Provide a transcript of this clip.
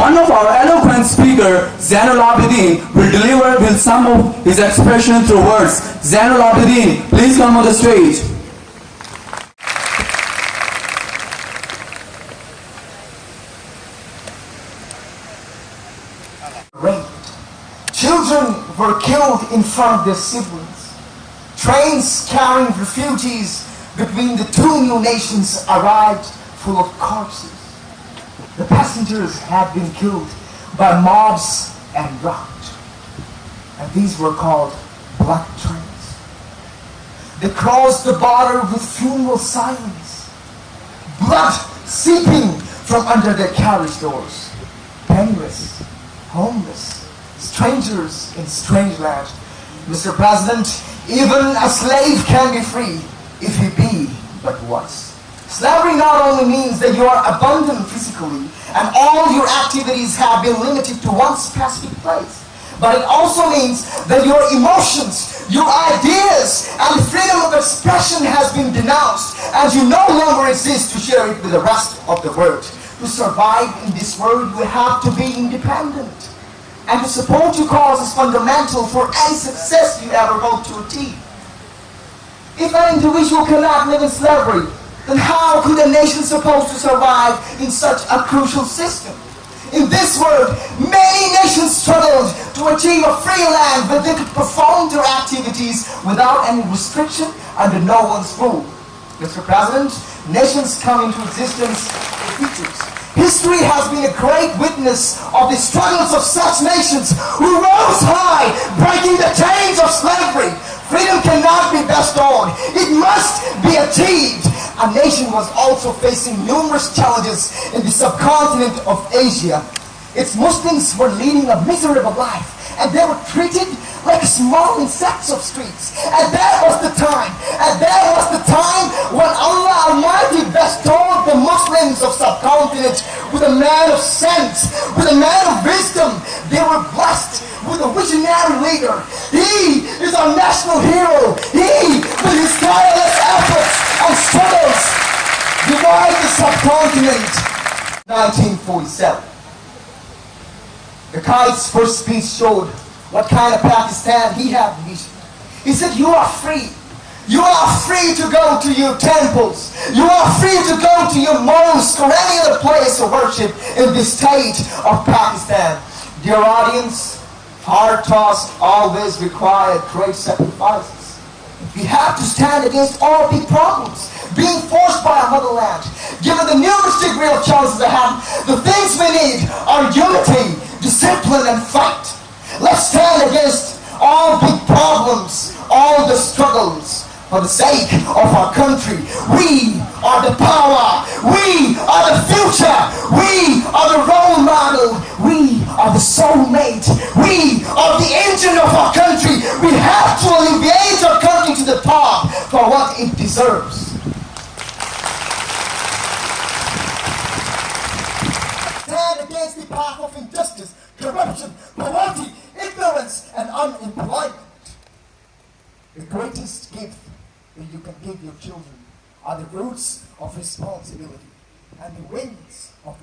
One of our eloquent speaker, Zainul Abidin, will deliver with some of his expression through words. Zainul Abidin, please come on the stage. Children were killed in front of their siblings. Trains carrying refugees between the two new nations arrived full of corpses. Passengers had been killed by mobs and rocked. And these were called black trains. They crossed the border with funeral silence. Blood seeping from under their carriage doors. Penniless, homeless, strangers in strange land. Mr. President, even a slave can be free if he be but once. Slavery not only means that you are abandoned physically and all your activities have been limited to one specific place, but it also means that your emotions, your ideas, and freedom of expression has been denounced and you no longer exist to share it with the rest of the world. To survive in this world, you have to be independent. And to support your cause is fundamental for any success you ever hope to achieve. If an individual cannot live in slavery, then how could a nation supposed to survive in such a crucial system? In this world, many nations struggled to achieve a free land where they could perform their activities without any restriction under no one's rule. Mr. President, nations come into existence in features. History has been a great witness of the struggles of such nations who rose high, breaking the chains of slavery. Freedom cannot be bestowed. It must be achieved. A nation was also facing numerous challenges in the subcontinent of Asia. Its Muslims were leading a miserable life and they were treated like small insects of streets. And that was the time, and that was the time when Allah Almighty bestowed the Muslims of subcontinent with a man of sense, with a man of wisdom. They were blessed with a visionary leader. He is our national hero. He, with his tireless efforts and struggles, divided 1947. The Quaid's first speech showed what kind of Pakistan he had vision. He said, you are free. You are free to go to your temples. You are free to go to your mosque or any other place of worship in the state of Pakistan. Dear audience, hard tasks always require great sacrifices. We have to stand against all big problems being forced by our motherland. Given the numerous degree of challenges ahead, the things we need are unity, discipline, and fight. Let's stand against all big problems, all the struggles for the sake of our country. We are the power. We are the future. We are the role model. We are the soulmate. We are the engine of our country. We have to alleviate our country to the top for what it deserves. Stand against the path of injustice, corruption, poverty, ignorance, and unemployment. The greatest gift that you can give your children are the roots of responsibility and the wings of